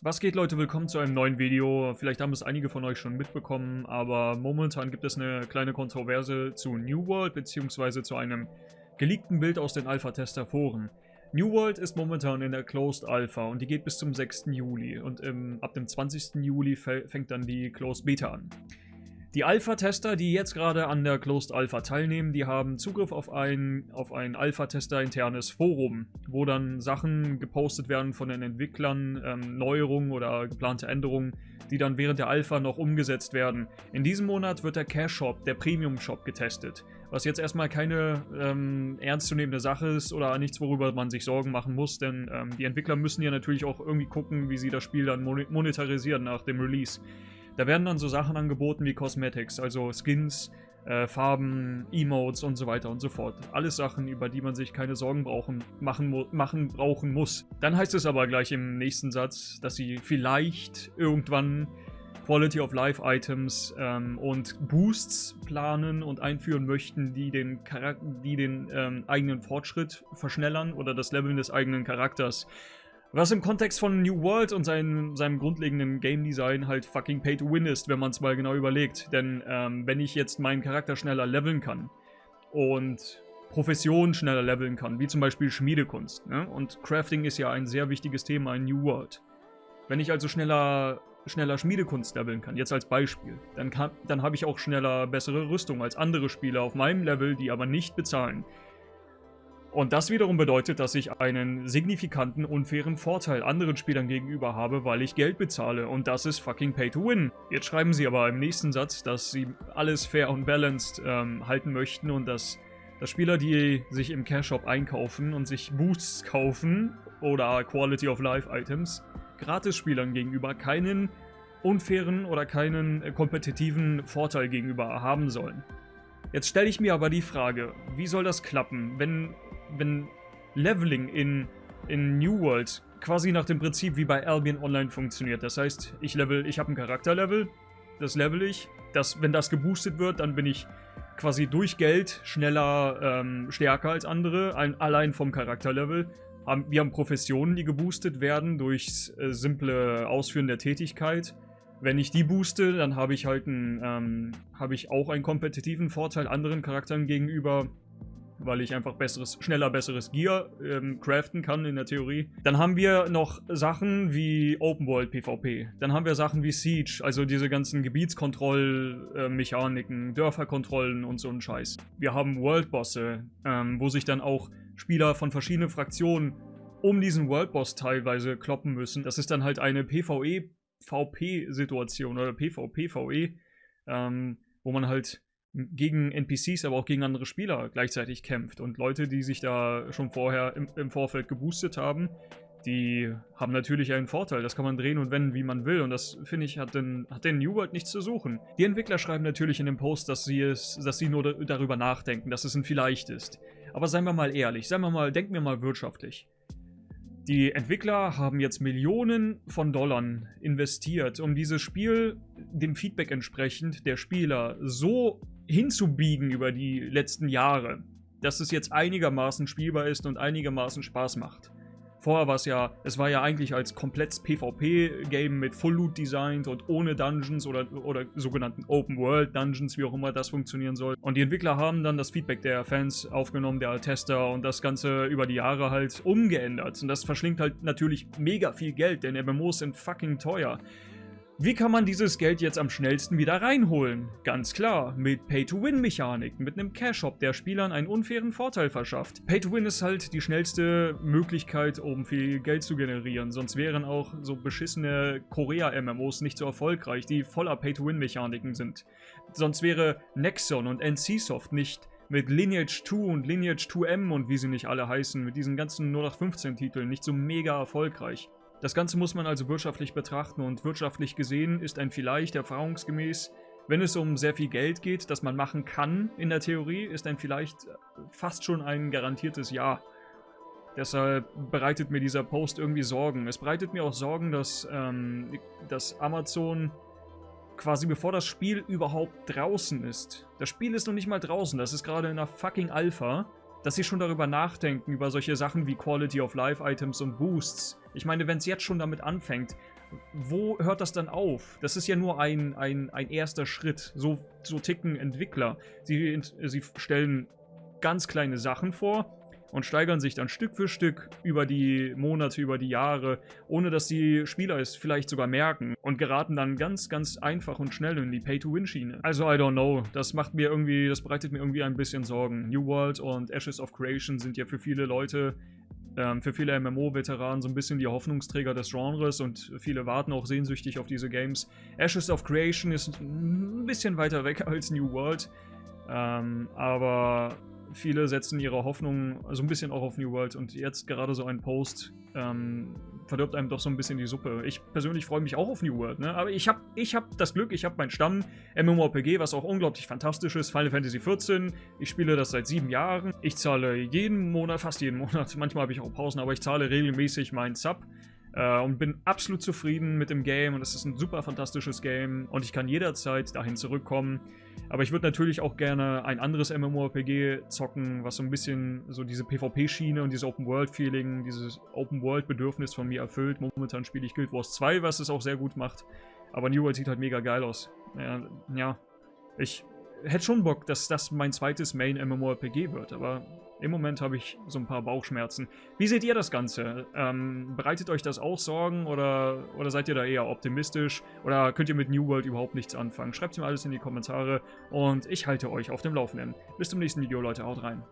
Was geht Leute, willkommen zu einem neuen Video. Vielleicht haben es einige von euch schon mitbekommen, aber momentan gibt es eine kleine Kontroverse zu New World bzw. zu einem geleakten Bild aus den Alpha-Tester-Foren. New World ist momentan in der Closed Alpha und die geht bis zum 6. Juli und im, ab dem 20. Juli fängt dann die Closed Beta an. Die Alpha-Tester, die jetzt gerade an der Closed Alpha teilnehmen, die haben Zugriff auf ein, auf ein Alpha-Tester-internes Forum, wo dann Sachen gepostet werden von den Entwicklern, ähm, Neuerungen oder geplante Änderungen, die dann während der Alpha noch umgesetzt werden. In diesem Monat wird der Cash-Shop, der Premium-Shop, getestet, was jetzt erstmal keine ähm, ernstzunehmende Sache ist oder nichts, worüber man sich Sorgen machen muss, denn ähm, die Entwickler müssen ja natürlich auch irgendwie gucken, wie sie das Spiel dann monetarisieren nach dem Release. Da werden dann so Sachen angeboten wie Cosmetics, also Skins, äh, Farben, Emotes und so weiter und so fort. Alles Sachen, über die man sich keine Sorgen brauchen, machen, machen brauchen muss. Dann heißt es aber gleich im nächsten Satz, dass sie vielleicht irgendwann Quality of Life Items ähm, und Boosts planen und einführen möchten, die den, Charak die den ähm, eigenen Fortschritt verschnellern oder das Leveln des eigenen Charakters. Was im Kontext von New World und seinem, seinem grundlegenden Game Design halt fucking Pay to Win ist, wenn man es mal genau überlegt. Denn ähm, wenn ich jetzt meinen Charakter schneller leveln kann und Profession schneller leveln kann, wie zum Beispiel Schmiedekunst, ne? und Crafting ist ja ein sehr wichtiges Thema in New World. Wenn ich also schneller, schneller Schmiedekunst leveln kann, jetzt als Beispiel, dann, dann habe ich auch schneller bessere Rüstung als andere Spieler auf meinem Level, die aber nicht bezahlen. Und das wiederum bedeutet, dass ich einen signifikanten, unfairen Vorteil anderen Spielern gegenüber habe, weil ich Geld bezahle. Und das ist fucking Pay to Win. Jetzt schreiben sie aber im nächsten Satz, dass sie alles fair und balanced ähm, halten möchten und dass, dass Spieler, die sich im Cash Shop einkaufen und sich Boosts kaufen oder Quality of Life Items, Gratis-Spielern gegenüber keinen unfairen oder keinen äh, kompetitiven Vorteil gegenüber haben sollen. Jetzt stelle ich mir aber die Frage, wie soll das klappen, wenn wenn Leveling in, in New World quasi nach dem Prinzip wie bei Albion Online funktioniert. Das heißt, ich level, ich habe ein Charakterlevel, das level ich. Das, wenn das geboostet wird, dann bin ich quasi durch Geld schneller, ähm, stärker als andere, ein, allein vom Charakterlevel. wir haben Professionen, die geboostet werden durch äh, simple Ausführen der Tätigkeit. Wenn ich die booste, dann habe ich halt einen, ähm, habe ich auch einen kompetitiven Vorteil anderen Charakteren gegenüber weil ich einfach besseres, schneller besseres Gear ähm, craften kann in der Theorie. Dann haben wir noch Sachen wie Open World PvP. Dann haben wir Sachen wie Siege, also diese ganzen Gebietskontrollmechaniken, äh, Dörferkontrollen und so ein Scheiß. Wir haben Worldbosse, ähm, wo sich dann auch Spieler von verschiedenen Fraktionen um diesen Worldboss teilweise kloppen müssen. Das ist dann halt eine PvE-VP-Situation oder PvP-VE, ähm, wo man halt gegen NPCs, aber auch gegen andere Spieler gleichzeitig kämpft. Und Leute, die sich da schon vorher im, im, Vorfeld geboostet haben, die haben natürlich einen Vorteil. Das kann man drehen und wenden, wie man will. Und das, finde ich, hat den, hat den New World nichts zu suchen. Die Entwickler schreiben natürlich in dem Post, dass sie, es, dass sie nur darüber nachdenken, dass es ein Vielleicht ist. Aber seien wir mal ehrlich, seien wir mal, denken wir mal wirtschaftlich. Die Entwickler haben jetzt Millionen von Dollar investiert, um dieses Spiel dem Feedback entsprechend der Spieler so hinzubiegen über die letzten Jahre, dass es jetzt einigermaßen spielbar ist und einigermaßen Spaß macht. Vorher war es ja, es war ja eigentlich als komplettes PvP-Game mit Full Loot designt und ohne Dungeons oder, oder sogenannten Open World Dungeons, wie auch immer das funktionieren soll. Und die Entwickler haben dann das Feedback der Fans aufgenommen, der Tester und das Ganze über die Jahre halt umgeändert. Und das verschlingt halt natürlich mega viel Geld, denn MMOs sind fucking teuer. Wie kann man dieses Geld jetzt am schnellsten wieder reinholen? Ganz klar, mit Pay-to-Win-Mechaniken, mit einem Cash-Shop, der Spielern einen unfairen Vorteil verschafft. Pay-to-Win ist halt die schnellste Möglichkeit, um viel Geld zu generieren, sonst wären auch so beschissene Korea-MMOs nicht so erfolgreich, die voller Pay-to-Win-Mechaniken sind. Sonst wäre Nexon und NCSoft nicht mit Lineage 2 und Lineage 2M und wie sie nicht alle heißen, mit diesen ganzen 0815 Titeln nicht so mega erfolgreich. Das Ganze muss man also wirtschaftlich betrachten und wirtschaftlich gesehen ist ein vielleicht erfahrungsgemäß, wenn es um sehr viel Geld geht, das man machen kann in der Theorie, ist ein vielleicht fast schon ein garantiertes Ja. Deshalb bereitet mir dieser Post irgendwie Sorgen. Es bereitet mir auch Sorgen, dass, ähm, dass Amazon quasi bevor das Spiel überhaupt draußen ist. Das Spiel ist noch nicht mal draußen, das ist gerade in einer fucking Alpha dass sie schon darüber nachdenken, über solche Sachen wie Quality of Life Items und Boosts. Ich meine, wenn es jetzt schon damit anfängt, wo hört das dann auf? Das ist ja nur ein, ein, ein erster Schritt. So, so ticken Entwickler. Sie, sie stellen ganz kleine Sachen vor und steigern sich dann Stück für Stück über die Monate, über die Jahre, ohne dass die Spieler es vielleicht sogar merken und geraten dann ganz, ganz einfach und schnell in die Pay-to-Win-Schiene. Also I don't know, das macht mir irgendwie, das bereitet mir irgendwie ein bisschen Sorgen. New World und Ashes of Creation sind ja für viele Leute ähm, für viele MMO-Veteranen so ein bisschen die Hoffnungsträger des Genres und viele warten auch sehnsüchtig auf diese Games. Ashes of Creation ist ein bisschen weiter weg als New World, ähm, aber viele setzen ihre Hoffnung so ein bisschen auch auf New World und jetzt gerade so ein Post ähm, verdirbt einem doch so ein bisschen die Suppe. Ich persönlich freue mich auch auf New World, ne? aber ich habe ich hab das Glück, ich habe meinen Stamm MMORPG, was auch unglaublich fantastisch ist, Final Fantasy XIV. Ich spiele das seit sieben Jahren. Ich zahle jeden Monat, fast jeden Monat, manchmal habe ich auch Pausen, aber ich zahle regelmäßig meinen Sub äh, und bin absolut zufrieden mit dem Game und es ist ein super fantastisches Game und ich kann jederzeit dahin zurückkommen. Aber ich würde natürlich auch gerne ein anderes MMORPG zocken, was so ein bisschen so diese PvP-Schiene und dieses Open-World-Feeling, dieses Open-World-Bedürfnis von mir erfüllt. Momentan spiele ich Guild Wars 2, was es auch sehr gut macht. Aber New World sieht halt mega geil aus. Ja, ja ich hätte schon Bock, dass das mein zweites Main-MMORPG wird, aber im Moment habe ich so ein paar Bauchschmerzen. Wie seht ihr das Ganze? Ähm, bereitet euch das auch Sorgen oder, oder seid ihr da eher optimistisch? Oder könnt ihr mit New World überhaupt nichts anfangen? Schreibt mir alles in die Kommentare und ich halte euch auf dem Laufenden. Bis zum nächsten Video, Leute. Haut rein.